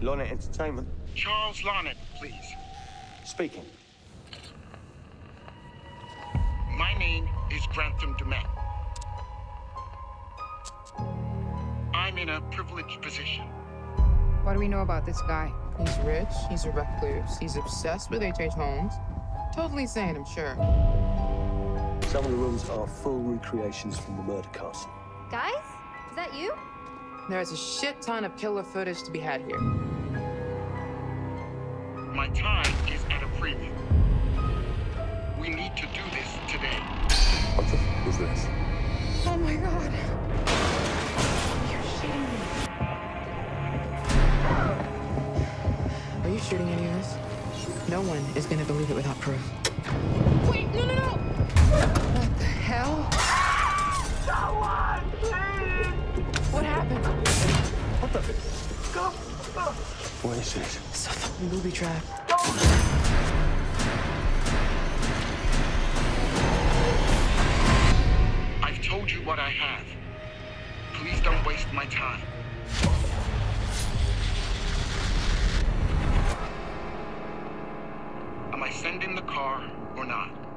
Lonnet Entertainment. Charles Larnett, please. Speaking. My name is Grantham Dumet. I'm in a privileged position. What do we know about this guy? He's rich, he's a recluse, he's obsessed with H.H. Holmes. Totally sane, I'm sure. Some of the rooms are full recreations from the murder castle. Guys, is that you? There's a shit ton of killer footage to be had here. My time is at a premium. We need to do this today. What the f is this? Oh my god. Are you shooting any of this? No one is gonna believe it without proof. Wait, no, no, no! What the hell? Someone, please! What happened? What the? Go! What is this? It's a fucking booby trap. I've told you what I have. Please don't waste my time. Am I sending the car or not?